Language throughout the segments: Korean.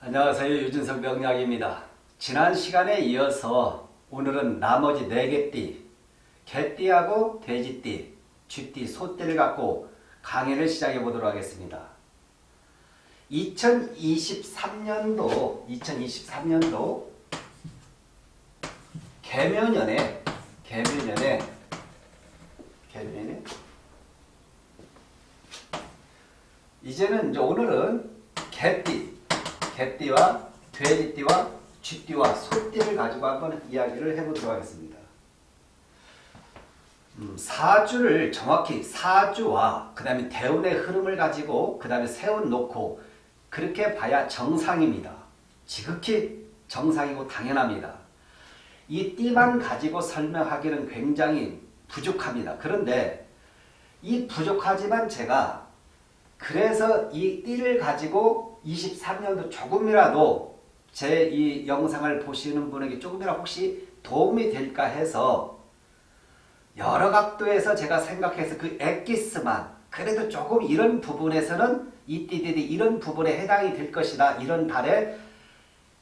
안녕하세요. 유준석 명약입니다. 지난 시간에 이어서 오늘은 나머지 4개 띠, 개띠하고 돼지띠, 쥐띠, 소띠를 갖고 강의를 시작해 보도록 하겠습니다. 2023년도 2023년도 개묘년에 개묘년에 개묘년에 이제는 이제 오늘은 개띠, 개띠와 돼지띠와 쥐띠와 소띠를 가지고 한번 이야기를 해보도록 하겠습니다. 음, 사주를 정확히 사주와 그 다음에 대운의 흐름을 가지고 그 다음에 세워놓고 그렇게 봐야 정상입니다. 지극히 정상이고 당연합니다. 이 띠만 가지고 설명하기는 굉장히 부족합니다. 그런데 이 부족하지만 제가 그래서 이 띠를 가지고 23년도 조금이라도 제 이 영상을 보시는 분에게 조금이라도 혹시 도움이 될까 해서 여러 각도에서 제가 생각해서 그 엑기스만 그래도 조금 이런 부분에서는 이 띠들이 이런 부분에 해당이 될 것이다. 이런 달에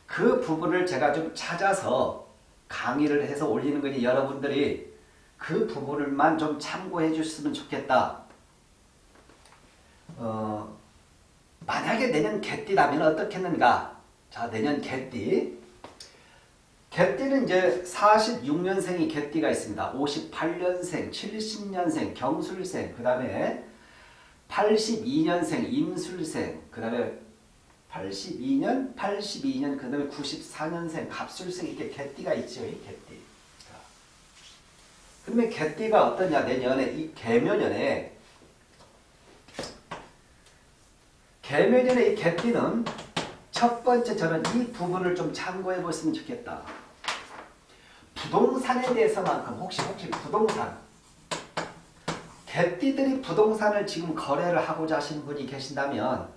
그 부분을 제가 좀 찾아서 강의를 해서 올리는 거니 여러분들이 그 부분을만 좀 참고해 주셨으면 좋겠다. 어, 만약에 내년 개띠라면 어떻겠는가? 자, 내년 개띠. 개띠는 이제 46년생이 개띠가 있습니다. 58년생, 70년생, 경술생, 그 다음에 82년생, 임술생, 그 다음에 82년, 82년, 그 다음에 94년생, 갑술생 이렇게 개띠가 있죠. 이 개띠. 그러면 개띠가 어떠냐? 내년에 이 개묘년에 개묘년의 이 개띠는 첫 번째 저는 이 부분을 좀 참고해 보시면 좋겠다. 부동산에 대해서만큼 혹시 혹시 부동산 개띠들이 부동산을 지금 거래를 하고자 하시는 분이 계신다면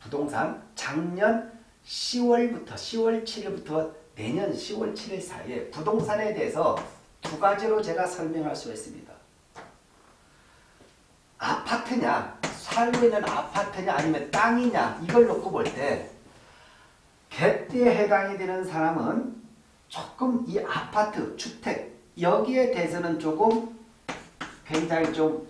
부동산 작년 10월부터 10월 7일부터 내년 10월 7일 사이에 부동산에 대해서 두 가지로 제가 설명할 수 있습니다. 아파트냐 살고 있는 아파트냐 아니면 땅이냐 이걸 놓고 볼때 개띠에 해당이 되는 사람은 조금 이 아파트, 주택 여기에 대해서는 조금 굉장히 좀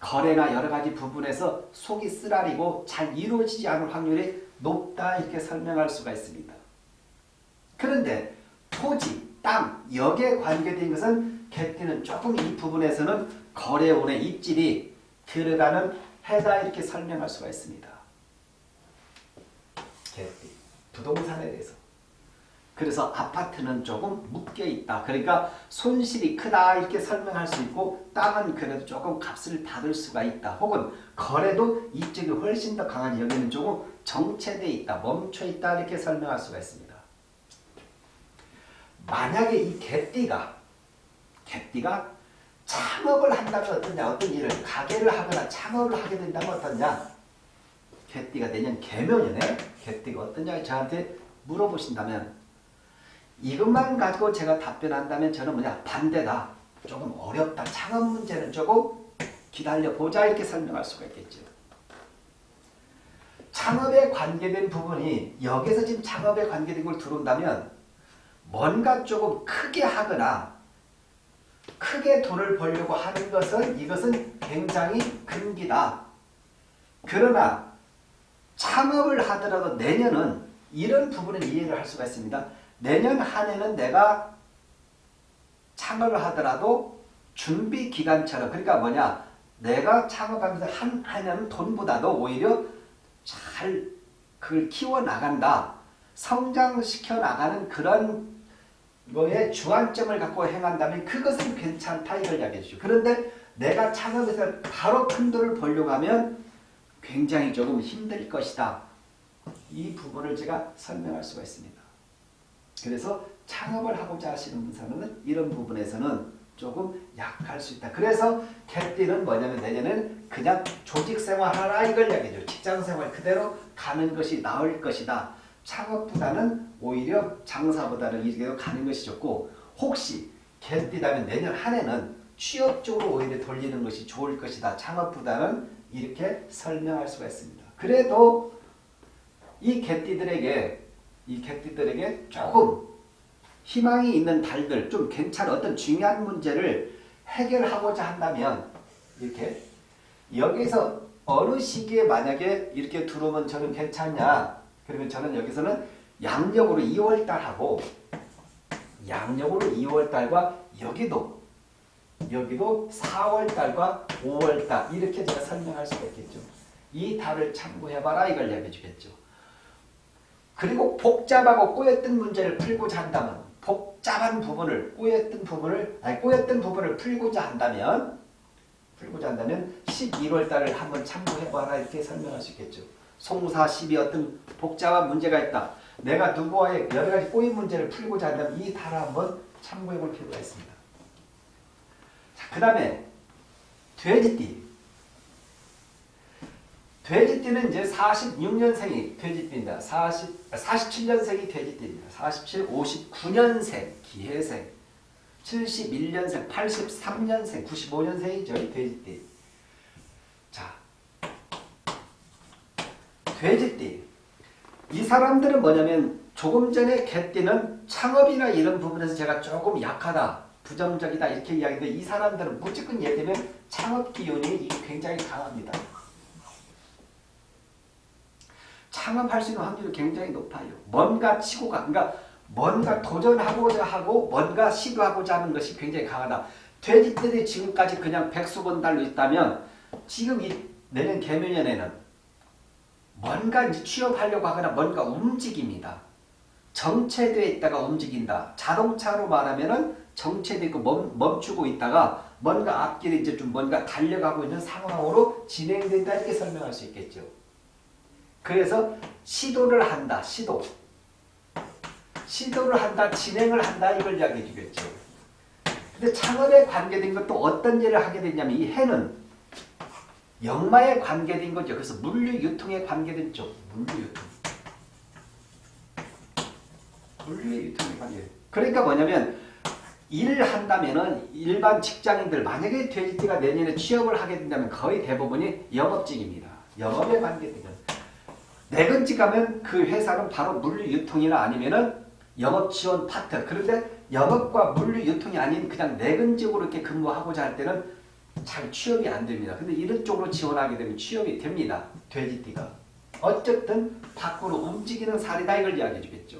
거래나 여러 가지 부분에서 속이 쓰라리고 잘 이루어지지 않을 확률이 높다 이렇게 설명할 수가 있습니다. 그런데 토지, 땅 여기에 관계된 것은 개띠는 조금 이 부분에서는 거래원의 입질이 들어가는 해다 이렇게 설명할 수가 있습니다. 부동산에 대해서. 그래서 아파트는 조금 묶여 있다. 그러니까 손실이 크다 이렇게 설명할 수 있고 땅은 그래도 조금 값을 받을 수가 있다. 혹은 거래도 이쪽이 훨씬 더 강한 여기는 조금 정체되어 있다. 멈춰 있다 이렇게 설명할 수가 있습니다. 만약에 이 개띠가 개띠가 창업을 한다면 어떠냐? 어떤 일을 가게를 하거나 창업을 하게 된다면 어떠냐? 개띠가 내년 개묘년에 개띠가 어떠냐? 저한테 물어보신다면 이것만 가지고 제가 답변한다면 저는 뭐냐? 반대다. 조금 어렵다. 창업 문제는 조금 기다려보자 이렇게 설명할 수가 있겠죠. 창업에 관계된 부분이 여기서 지금 창업에 관계된 걸 들어온다면 뭔가 조금 크게 하거나 크게 돈을 벌려고 하는 것은 이것은 굉장히 금기다. 그러나 창업을 하더라도 내년은 이런 부분을 이해를 할 수가 있습니다. 내년 한 해는 내가 창업을 하더라도 준비 기간처럼 그러니까 뭐냐 내가 창업하면서 한 해는 돈보다도 오히려 잘 그걸 키워나간다. 성장시켜 나가는 그런 거에 주안점을 갖고 행한다면 그것은 괜찮다 이걸 이야기해 주죠. 그런데 내가 창업해서 바로 큰 돈을 벌려고 하면 굉장히 조금 힘들 것이다. 이 부분을 제가 설명할 수가 있습니다. 그래서 창업을 하고자 하시는 분은 이런 부분에서는 조금 약할 수 있다. 그래서 개띠는 뭐냐면 내년은 그냥 조직생활 하라 이걸 이야기해줘. 직장생활 그대로 가는 것이 나을 것이다. 창업보다는 오히려 장사보다는 이렇게 가는 것이 좋고 혹시 개띠다면 내년 한 해는 취업 쪽으로 오히려 돌리는 것이 좋을 것이다. 창업보다는 이렇게 설명할 수가 있습니다. 그래도 이 개띠들에게 이 개띠들에게 조금 희망이 있는 달들 좀 괜찮은 어떤 중요한 문제를 해결하고자 한다면 이렇게 여기서 어느 시기에 만약에 이렇게 들어오면 저는 괜찮냐 그러면 저는 여기서는 양력으로 2월달하고 양력으로 2월달과 여기도 여기도 4월달과 5월달 이렇게 제가 설명할 수가 있겠죠. 이 달을 참고해봐라 이걸 얘기해 주겠죠. 그리고 복잡하고 꼬였던 문제를 풀고자 한다면 복잡한 부분을 꼬였던 부분을 아니 꼬였던 부분을 풀고자 한다면 풀고자 한다면 11월 달을 한번 참고해봐라 이렇게 설명할 수 있겠죠. 송사 12 어떤 복잡한 문제가 있다. 내가 누구와의 여러 가지 꼬인 문제를 풀고자 한다면 이 달을 한번 참고해 볼 필요가 있습니다. 자, 그 다음에 돼지띠. 돼지띠는 이제 46년생이 돼지띠입니다. 40, 47년생이 돼지띠입니다. 47, 59년생 기해생, 71년생, 83년생, 95년생이죠. 이 돼지띠. 자, 돼지띠. 이 사람들은 뭐냐면 조금 전에 개띠는 창업이나 이런 부분에서 제가 조금 약하다, 부정적이다 이렇게 이야기했는데 이 사람들은 무조건 예를 들면 창업 기운이 굉장히 강합니다. 창업할 수 있는 확률이 굉장히 높아요. 뭔가 치고 가, 그러니까 뭔가 도전하고자 하고 뭔가 시도하고자 하는 것이 굉장히 강하다. 돼지들이 지금까지 그냥 백수건 달로 있다면 지금 이 내년 개묘년에는 뭔가 이제 취업하려고 하거나 뭔가 움직입니다. 정체되어 있다가 움직인다. 자동차로 말하면은 정체되어 있고 멈, 추고 있다가 뭔가 앞길에 이제 좀 뭔가 달려가고 있는 상황으로 진행된다 이렇게 설명할 수 있겠죠. 그래서 시도를 한다. 시도. 시도를 한다. 진행을 한다. 이걸 이야기해 주겠죠. 근데 창업에 관계된 것도 어떤 일을 하게 되냐면 이 해는 역마에 관계된 거죠. 그래서 물류 유통에 관계된 쪽. 물류 유통. 물류 유통에 관계. 그러니까 뭐냐면 일을 한다면은 일반 직장인들 만약에 돼지띠가 내년에 취업을 하게 된다면 거의 대부분이 영업직입니다. 영업에 관계된 거. 내근직 가면 그 회사는 바로 물류 유통이나 아니면은 영업 지원 파트. 그런데 영업과 물류 유통이 아닌 그냥 내근직으로 이렇게 근무하고자 할 때는 잘 취업이 안 됩니다. 근데 이런 쪽으로 지원하게 되면 취업이 됩니다. 돼지띠가. 어쨌든 밖으로 움직이는 살이다 이걸 이야기해 주겠죠.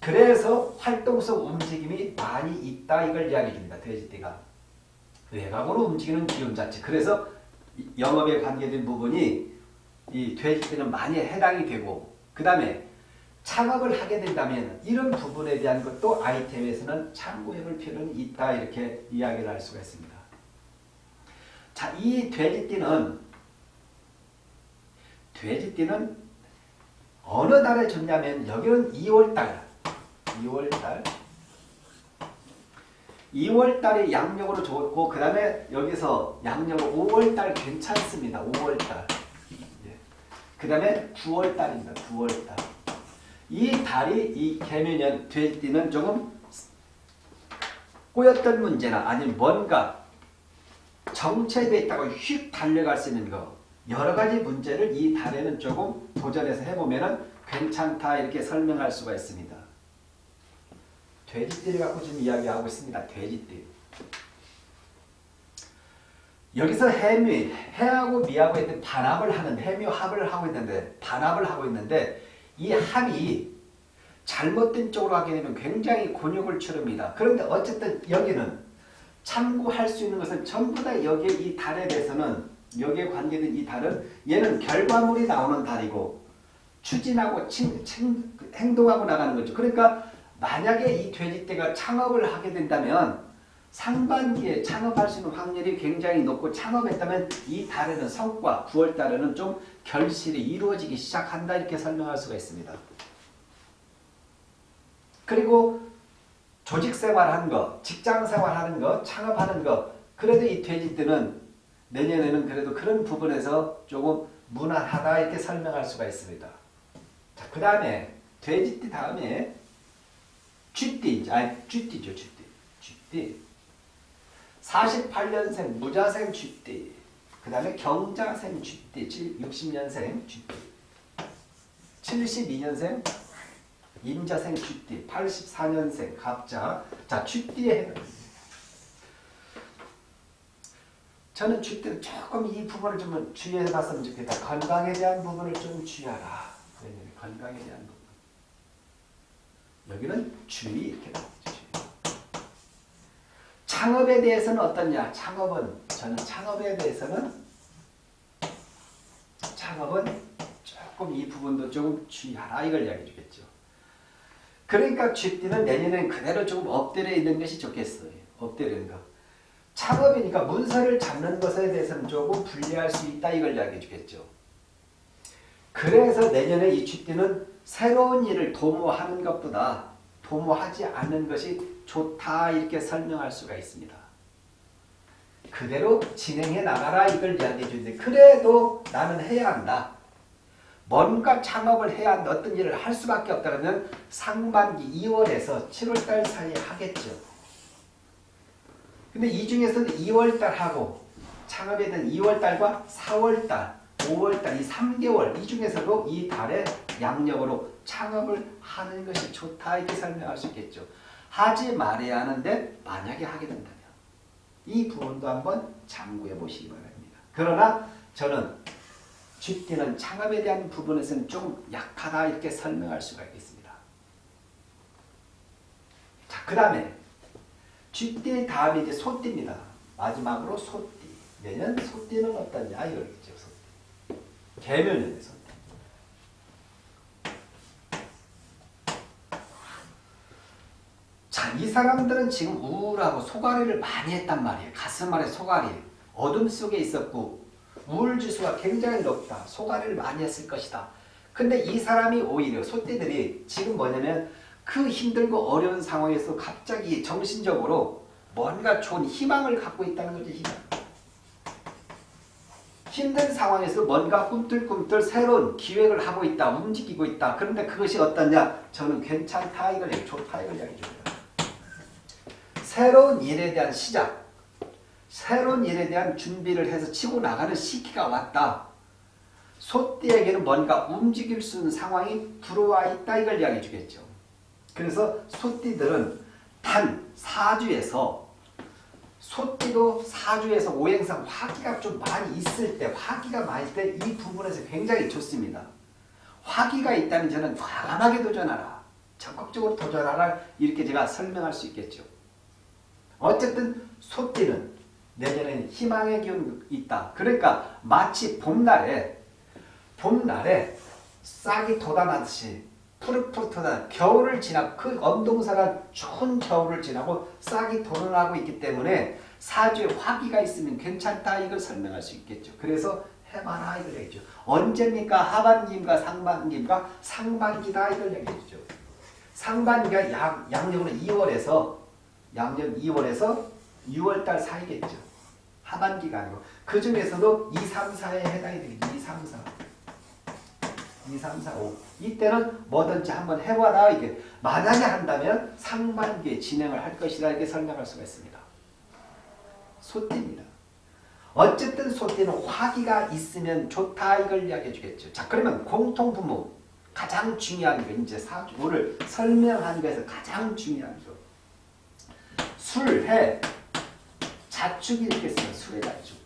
그래서 활동성 움직임이 많이 있다 이걸 이야기해 줍니다. 돼지띠가. 외곽으로 움직이는 기운 자체. 그래서 영업에 관계된 부분이 이 돼지띠는 많이 해당이 되고 그 다음에 창업을 하게 된다면 이런 부분에 대한 것도 아이템에서는 참고해 볼 필요는 있다 이렇게 이야기를 할 수가 있습니다. 자, 이 돼지띠는 돼지띠는 어느 달에 좋냐면 여기는 2월달 2월달 2월달이 양력으로 좋고 그 다음에 여기서 양력으로 5월달 괜찮습니다. 5월달 그 다음에 9월달입니다. 9월달. 이 달이 이 개면연 될 때는 조금 꼬였던 문제나 아니면 뭔가 정체되어 있다고 휙 달려갈 수 있는 거 여러 가지 문제를 이 달에는 조금 도전해서 해보면 괜찮다 이렇게 설명할 수가 있습니다. 돼지띠를 갖고 지금 이야기하고 있습니다. 돼지띠. 여기서 해미, 해하고 미하고 있는 반합을 하는 해묘합을 하고 있는데 반합을 하고 있는데 이 합이 잘못된 쪽으로 하게 되면 굉장히 곤욕을 치릅니다. 그런데 어쨌든 여기는 참고할 수 있는 것은 전부 다 여기에 이 달에 대해서는 여기에 관계된 이 달은 얘는 결과물이 나오는 달이고 추진하고 칭, 칭, 행동하고 나가는 거죠. 그러니까 만약에 이 돼지떼가 창업을 하게 된다면 상반기에 창업할 수 있는 확률이 굉장히 높고 창업했다면 이 달에는 성과 9월 달에는 좀 결실이 이루어지기 시작한다 이렇게 설명할 수가 있습니다. 그리고 조직생활하는 거, 직장생활하는 거, 창업하는 거 그래도 이 돼지띠는 내년에는 그래도 그런 부분에서 조금 무난하다 이렇게 설명할 수가 있습니다. 자, 그 다음에 돼지띠 다음에 쥐띠, 아니 쥐띠죠, 쥐띠. 쥐띠. 48년생 무자생 쥐띠 그 다음에 경자생 쥐띠 60년생 쥐띠 72년생 임자생 쥐띠 84년생 갑자 자 해당 저는 쥐띠는 조금 이 부분을 좀 주의해 봤으면 좋겠다. 건강에 대한 부분을 좀 주의하라. 건강에 대한 부분. 여기는 주의 이렇게. 창업에 대해서는 어떠냐? 창업은 저는 창업에 대해서는 창업은 조금 이 부분도 조금 주의하라 이걸 이야기해 주겠죠. 그러니까 쥐띠는 내년엔 그대로 조금 엎드려 있는 것이 좋겠어요. 엎드려 있는 거. 창업이니까 문서를 잡는 것에 대해서는 조금 불리할 수 있다 이걸 이야기해 주겠죠. 그래서 내년에 이 쥐띠는 새로운 일을 도모하는 것보다 도모하지 않는 것이 좋다 이렇게 설명할 수가 있습니다. 그대로 진행해 나가라 이걸 이야기해 주는데 그래도 나는 해야 한다. 뭔가 창업을 해야 한다. 어떤 일을 할 수밖에 없다 그러면 상반기 2월에서 7월달 사이에 하겠죠. 근데 이 중에서는 2월달 하고 창업에 대한 2월달과 4월달, 5월달 이 3개월 이 중에서도 이 달에 양력으로 창업을 하는 것이 좋다 이렇게 설명할 수 있겠죠. 하지 말아야 하는데 만약에 하게 된다면 이 부분도 한번 참고해 보시기 바랍니다. 그러나 저는 쥐띠는 창업에 대한 부분에서는 좀 약하다 이렇게 설명할 수가 있겠습니다. 자, 그 다음에 쥐띠 다음에 이제 소띠입니다. 마지막으로 소띠. 내년 소띠는 어떠냐 이거겠죠. 소띠. 개면연의 소띠. 자, 이 사람들은 지금 우울하고 소가리를 많이 했단 말이에요. 가슴 아래 소가리. 어둠 속에 있었고 우울지수가 굉장히 높다. 소가리를 많이 했을 것이다. 근데 이 사람이 오히려 소띠들이 지금 뭐냐면 그 힘들고 어려운 상황에서 갑자기 정신적으로 뭔가 좋은 희망을 갖고 있다는 거죠. 희망. 힘든 상황에서 뭔가 꿈틀꿈틀 새로운 기획을 하고 있다. 움직이고 있다. 그런데 그것이 어떠냐? 저는 괜찮다 이걸 좋다 이걸 이야기해 줍니다. 새로운 일에 대한 시작. 새로운 일에 대한 준비를 해서 치고 나가는 시기가 왔다. 소띠에게는 뭔가 움직일 수 있는 상황이 들어와 있다 이걸 이야기해 주겠죠. 그래서 소띠들은 단 사주에서 소띠도 사주에서 오행상 화기가 좀 많이 있을 때 화기가 많을 때 이 부분에서 굉장히 좋습니다. 화기가 있다면 저는 과감하게 도전하라. 적극적으로 도전하라 이렇게 제가 설명할 수 있겠죠. 어쨌든 소띠는 내년에는 희망의 기운이 있다. 그러니까 마치 봄날에 봄날에 싹이 돋아나듯이 푸릇푸릇하다 겨울을 지나고 그 엄동사가 추운 겨울을 지나고 싹이 돋아나고 있기 때문에 사주에 화기가 있으면 괜찮다 이걸 설명할 수 있겠죠. 그래서 해봐라 이걸 얘기죠. 언제입니까? 하반기인가 상반기인가? 상반기다 이걸 얘기해주죠. 상반기가 양, 양력으로 2월에서 양력 2월에서 6월달 사이겠죠. 하반기가 아니고 그 중에서도 2, 3, 4에 해당이 되겠죠. 2, 3, 4. 2, 3, 4, 5. 이때는 뭐든지 한번 해봐라. 이게 만약에 한다면 상반기에 진행을 할 것이다. 이렇게 설명할 수가 있습니다. 소띠입니다. 어쨌든 소띠는 화기가 있으면 좋다. 이걸 이야기해 주겠죠. 자, 그러면 공통부모. 가장 중요한 게 이제 사주를 설명하는 것에서 가장 중요한 거. 술, 해, 자축이 이렇게 써요. 술의 자축.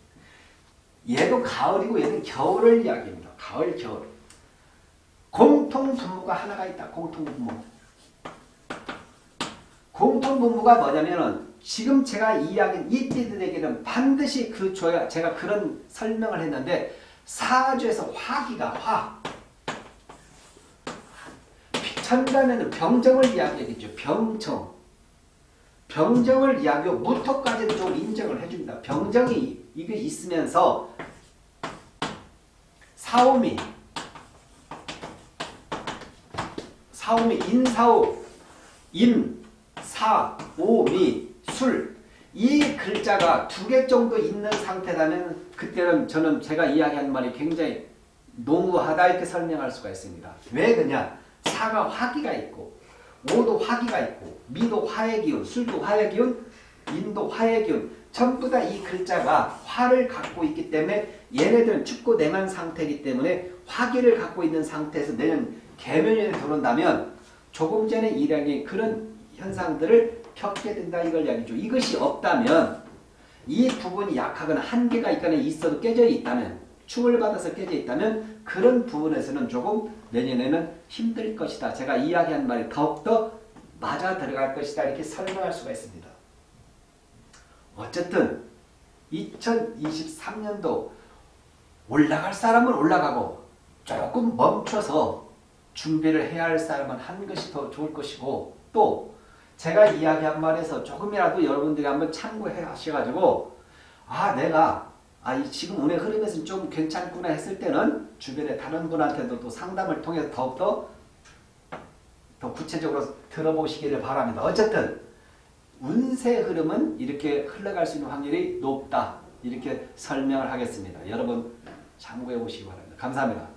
얘도 가을이고 얘는 겨울을 이야기합니다. 가을, 겨울. 공통분모가 하나가 있다. 공통분모. 공통분모가 뭐냐면은 지금 제가 이야기한 이띠들에게는 반드시 그 줘야 제가 그런 설명을 했는데 사주에서 화기가 화. 천간에는 병정을 이야기하겠죠. 병정. 병정을 이야기하고 무토까지도 좀 인정을 해줍니다. 병정이 이게 있으면서 사오미 사오미 인사오 임, 사, 오, 미, 술. 이 글자가 두 개 정도 있는 상태라면 그때는 저는 제가 이야기한 말이 굉장히 농후하다 이렇게 설명할 수가 있습니다. 왜 그냐? 사가 화기가 있고 오도 화기가 있고 미도 화의 기운, 술도 화의 기운, 인도 화의 기운 전부 다 이 글자가 화를 갖고 있기 때문에 얘네들은 춥고 냉한 상태이기 때문에 화기를 갖고 있는 상태에서 내년 개면연에 들어온다면 조금 전에 이량이 그런 현상들을 겪게 된다 이걸 이야기죠. 이것이 없다면 이 부분이 약하거나 한계가 있거나 있어도 깨져 있다면 충을 받아서 깨져 있다면 그런 부분에서는 조금 내년에는 힘들 것이다. 제가 이야기한 말이 더욱더 맞아 들어갈 것이다. 이렇게 설명할 수가 있습니다. 어쨌든 2023년도 올라갈 사람은 올라가고 조금 멈춰서 준비를 해야 할 사람은 한 것이 더 좋을 것이고 또 제가 이야기한 말에서 조금이라도 여러분들이 한번 참고해 하셔가지고 아 내가 아 이 지금 운의 흐름에서는 좀 괜찮구나 했을 때는 주변에 다른 분한테도 또 상담을 통해서 더욱더 더 구체적으로 들어보시기를 바랍니다. 어쨌든 운세 흐름은 이렇게 흘러갈 수 있는 확률이 높다. 이렇게 설명을 하겠습니다. 여러분 참고해 보시기 바랍니다. 감사합니다.